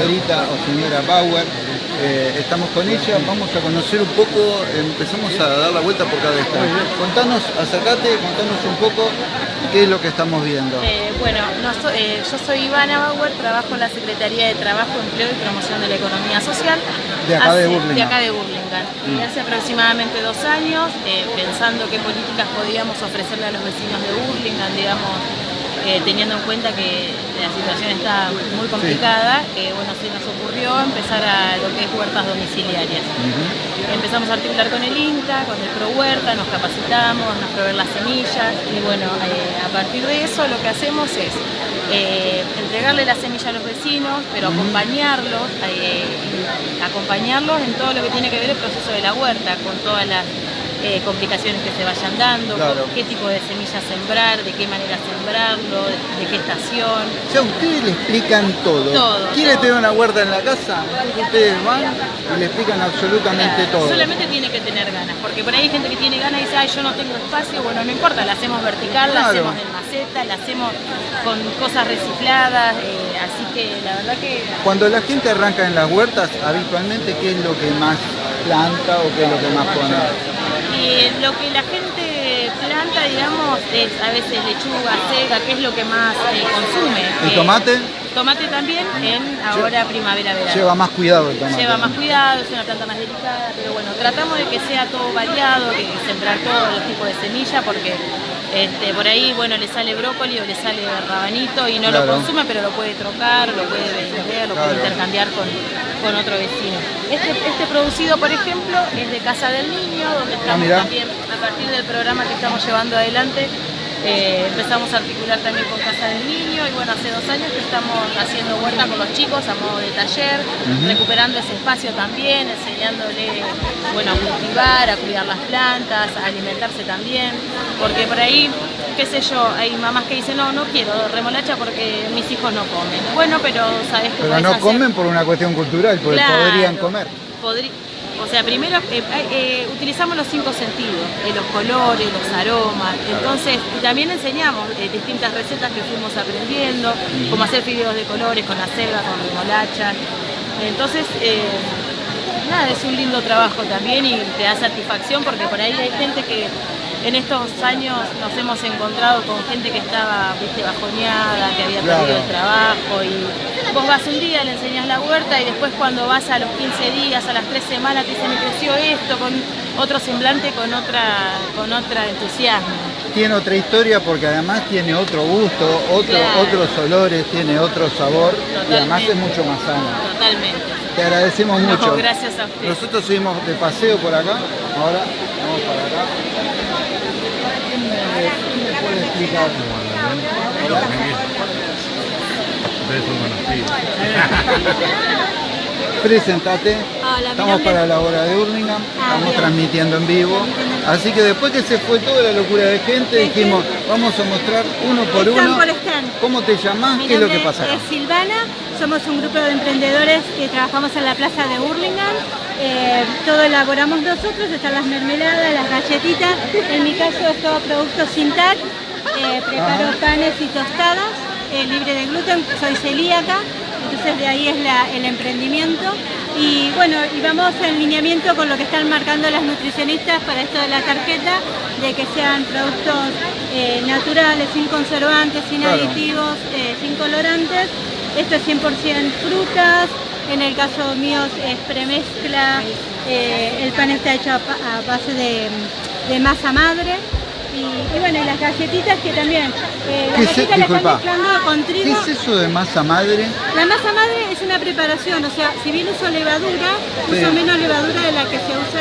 señorita o señora Bauer. Eh, estamos con ella, vamos a conocer un poco, empezamos a dar la vuelta por cada stand. Contanos, acercate, contanos un poco qué es lo que estamos viendo. Eh, bueno, eh, yo soy Ivana Bauer, trabajo en la Secretaría de Trabajo, Empleo y Promoción de la Economía Social. De acá de Burlingame. De acá de Burlingame. Y mm. hace aproximadamente dos años, pensando qué políticas podíamos ofrecerle a los vecinos de Burlingame, digamos, eh, teniendo en cuenta que la situación está muy complicada, que bueno, se nos ocurrió empezar a lo que es huertas domiciliarias. Empezamos a articular con el INTA, con el Pro Huerta, nos capacitamos, nos proveen las semillas y bueno, eh, a partir de eso lo que hacemos es eh, entregarle la semilla a los vecinos, pero acompañarlos, acompañarlos en todo lo que tiene que ver el proceso de la huerta, con todas las eh, complicaciones que se vayan dando, qué tipo de semillas sembrar, de qué manera sembrarlo, de, qué estación. O sea, ustedes le explican todo. todo ¿Quiere tener una huerta en la casa? Ustedes van y le explican absolutamente todo. Solamente tiene que tener ganas, porque por ahí hay gente que tiene ganas y dice, ay, yo no tengo espacio, bueno, no importa, la hacemos vertical, la hacemos en maceta, la hacemos con cosas recicladas, eh, así que la verdad que... Cuando la gente arranca en las huertas, habitualmente, ¿qué es lo que más planta o qué es lo que más pone? Lo que la gente planta, digamos, es a veces lechuga, seca, que es lo que más eh, consume. ¿El tomate? Tomate también en ahora primavera-verano. Lleva más cuidado el tomate. Lleva más cuidado, es una planta más delicada, pero bueno, tratamos de que sea todo variado, que sembrar todos los tipos de semillas, porque este, por ahí, bueno, le sale brócoli o le sale rabanito y no lo consume, pero lo puede trocar, lo puede vender, lo puede intercambiar con, con otro vecino. Este, este, producido, por ejemplo, es de Casa del Niño, donde estamos ah, también, a partir del programa que estamos llevando adelante, eh, empezamos a articular también con Casa del Niño y bueno, hace dos años que estamos haciendo huerta con los chicos a modo de taller, recuperando ese espacio también, enseñándole bueno, a cultivar, a cuidar las plantas, a alimentarse también, porque por ahí, qué sé yo, hay mamás que dicen, no, no quiero remolacha porque mis hijos no comen. Bueno, pero sabes que Pero no comen por una cuestión cultural, porque podrían comer. O sea, primero eh, eh, utilizamos los cinco sentidos, eh, los colores, los aromas, entonces también enseñamos distintas recetas que fuimos aprendiendo, como hacer fideos de colores con acelga, con remolacha. Entonces, nada, es un lindo trabajo también y te da satisfacción porque por ahí hay gente que en estos años nos hemos encontrado con gente que estaba viste, bajoneada, que había perdido el trabajo y vos vas un día, le enseñas la huerta y después cuando vas a los 15 días, a las 3 semanas, te dicen me creció esto, con otro semblante, con otra, con otra entusiasmo. Tiene otra historia porque además tiene otro gusto, otro, otros olores, tiene otro sabor y además es mucho más sano. Totalmente. Te agradecemos mucho. Gracias a usted. Nosotros seguimos de paseo por acá, ahora vamos para acá. ¿Quién me, puede explicar? Presentate. Estamos para la hora de Urlingham, ah, estamos transmitiendo en vivo. Así que después que se fue toda la locura de gente, dijimos, vamos a mostrar uno por uno. ¿Cómo te llamas? ¿Qué es lo que pasa? Es Silvana, somos un grupo de emprendedores que trabajamos en la plaza de Burlingame. Eh, todo elaboramos nosotros, están las mermeladas, las galletitas. En mi caso es todo producto sin tac. Eh, preparo panes y tostadas eh, libre de gluten, soy celíaca, entonces de ahí es el emprendimiento. Y bueno, y vamos en lineamiento con lo que están marcando las nutricionistas para esto de la tarjeta, de que sean productos naturales, sin conservantes, sin aditivos, sin colorantes. Esto es 100% frutas, en el caso mío es premezcla, eh, el pan está hecho a, base de masa madre y, bueno, y las galletitas que también. Eh, las galletitas las están mezclando con trigo. ¿Qué es eso de masa madre? La masa madre es una preparación, o sea, si bien uso levadura, uso menos levadura de la que se usa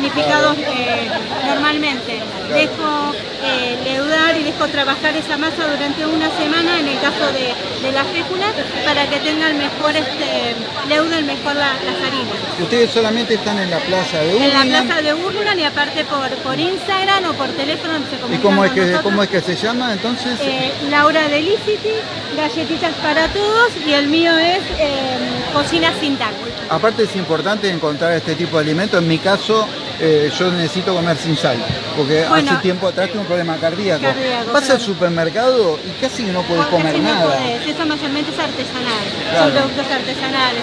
panificados eh, normalmente. Dejo eh, leudar y dejo trabajar esa masa durante una semana en el caso de, la fécula para que tengan mejor este, leuden mejor las harinas. ¿Ustedes solamente están en la plaza de Urlan? En la plaza de Urlan y aparte por, por Instagram o por teléfono ¿Y cómo es, que, cómo es que se llama entonces? Eh, Laura Delicity, galletitas para todos y el mío es eh, cocina sin taco. Aparte es importante encontrar este tipo de alimentos, en mi caso eh, yo necesito comer sin sal, porque hace tiempo atrás tengo un problema cardíaco. Vas al supermercado y casi no puedes comer nada. Eso mayormente es artesanal, son productos artesanales.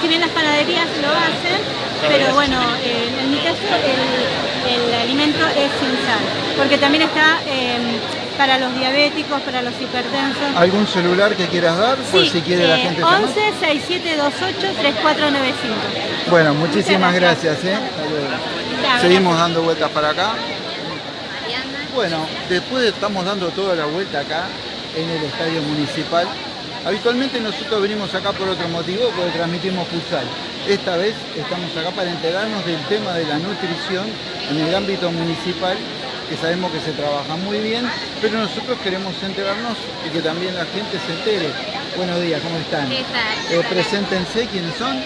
Si bien las panaderías lo hacen, pero bueno, en mi caso el, alimento es sin sal, porque también está em, para los diabéticos, para los hipertensos. ¿Algún celular que quieras dar? por si quiere la eh, gente 11 6728 3495. Bueno, muchísimas gracias. ¿eh? Seguimos dando vueltas para acá. Bueno, después estamos dando toda la vuelta acá en el estadio municipal. Habitualmente nosotros venimos acá por otro motivo, porque transmitimos futsal. Esta vez estamos acá para enterarnos del tema de la nutrición en el ámbito municipal, que sabemos que se trabaja muy bien, pero nosotros queremos enterarnos y que también la gente se entere. Buenos días, ¿cómo están? ¿Qué tal? Eh, preséntense, ¿quiénes son?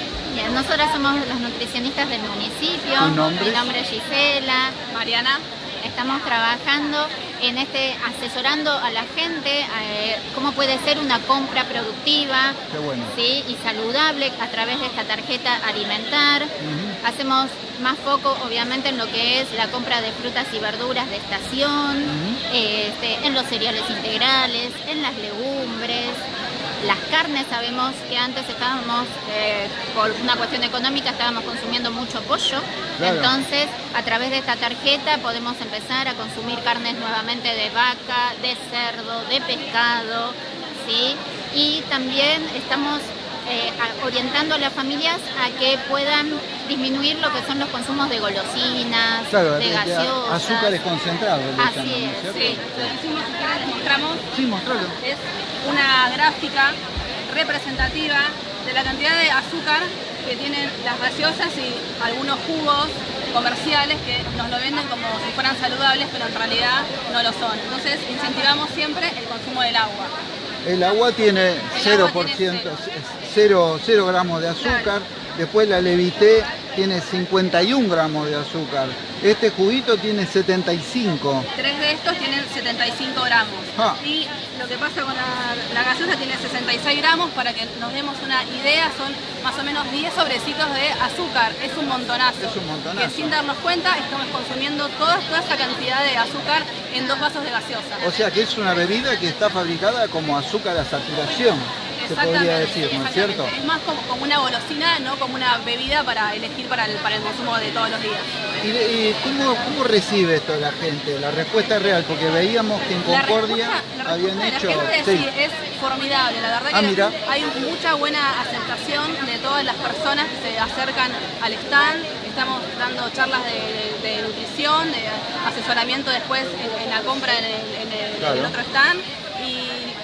Nosotras somos los nutricionistas del municipio. nombre? Mi nombre es Gisela. Mariana. Estamos trabajando en este, asesorando a la gente eh, cómo puede ser una compra productiva ¿sí? y saludable a través de esta tarjeta alimentar. Hacemos más foco obviamente en lo que es la compra de frutas y verduras de estación, este, en los cereales integrales, en las legumbres, las carnes sabemos que antes estábamos, eh, por una cuestión económica, estábamos consumiendo mucho pollo. Entonces, a través de esta tarjeta podemos empezar a consumir carnes nuevamente de vaca, de cerdo, de pescado, ¿sí? Y también estamos eh, orientando a las familias a que puedan disminuir lo que son los consumos de golosinas, de gaseosas. Azúcares concentrados. Así es, sí. Lo mostramos. Sí, mostralo una gráfica representativa de la cantidad de azúcar que tienen las gaseosas y algunos jugos comerciales que nos lo venden como si fueran saludables, pero en realidad no lo son. Entonces incentivamos siempre el consumo del agua. El agua tiene 0%, 0, 0, gramos de azúcar, después la levité tiene 51 gramos de azúcar. Este juguito tiene 75. Tres de estos tienen 75 gramos. Ah. Y lo que pasa con la, gaseosa tiene 66 gramos, para que nos demos una idea, son más o menos 10 sobrecitos de azúcar. Es un montonazo. Es un montonazo. Que sin darnos cuenta estamos consumiendo toda, toda esa cantidad de azúcar en dos vasos de gaseosa. O sea que es una bebida que está fabricada como azúcar a saturación se podría decir, ¿no es cierto? Es más como, una golosina, no como una bebida para elegir para el, para el consumo de todos los días. ¿Y, cómo, cómo, recibe esto la gente? La respuesta es real, porque veíamos que en Concordia habían hecho... sí. es formidable, la verdad ah, que hay mucha buena aceptación de todas las personas que se acercan al stand, estamos dando charlas de, nutrición, de asesoramiento después en, la compra en el, en el otro stand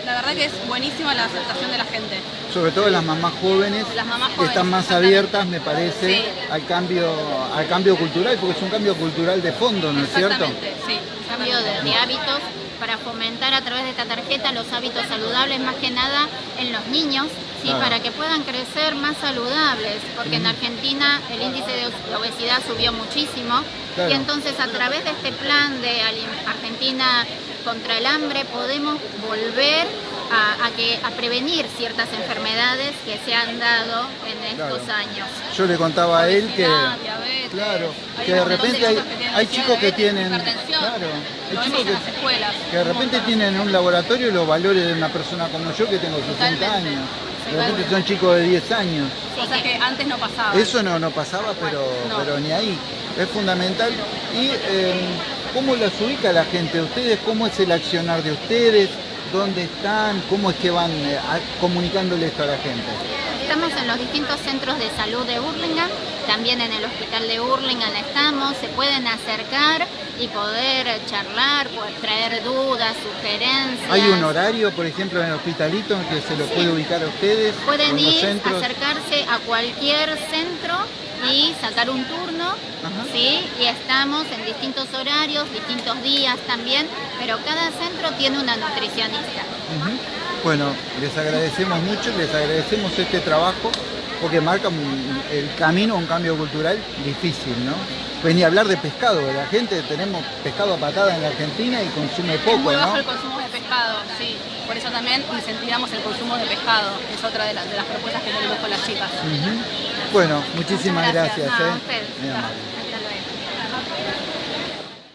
la verdad que es buenísima la aceptación de la gente. Sobre todo las mamás jóvenes, que están más abiertas, me parece, al cambio al cambio cultural, porque es un cambio cultural de fondo, ¿no es cierto? sí. Cambio de, hábitos para fomentar a través de esta tarjeta los hábitos saludables, más que nada en los niños, ¿sí? para que puedan crecer más saludables, porque en Argentina el índice de obesidad subió muchísimo, y entonces a través de este plan de Argentina contra el hambre podemos volver a, que, a prevenir ciertas enfermedades que se han dado en estos años. Yo le contaba a él que, claro, que de repente hay, chicos que tienen, claro, chicos que, de repente tienen un laboratorio y los valores de una persona como yo que tengo 60 años. De repente son chicos de 10 años. o sea que antes no pasaba. Eso no, no pasaba, pero, pero ni ahí. Es fundamental. Y eh, ¿Cómo las ubica la gente? ¿Ustedes cómo es el accionar de ustedes? ¿Dónde están? ¿Cómo es que van eh, comunicándole esto a la gente? Estamos en los distintos centros de salud de Hurlingham, también en el hospital de Hurlingham estamos, se pueden acercar y poder charlar, poder traer dudas, sugerencias. ¿Hay un horario, por ejemplo, en el hospitalito en que se lo puede ubicar a ustedes? Pueden ir, acercarse a cualquier centro y sacar un turno, ¿sí? Y estamos en distintos horarios, distintos días también, pero cada centro tiene una nutricionista. Bueno, les agradecemos mucho, les agradecemos este trabajo, porque marca el camino a un cambio cultural difícil, ¿no? Pues ni hablar de pescado, la gente tenemos pescado a patada en la Argentina y consume poco, es muy bajo el consumo de pescado, sí. También incentivamos el consumo de pescado, es otra de, las, propuestas que tenemos con las chicas. Bueno, muchísimas gracias. ¿eh?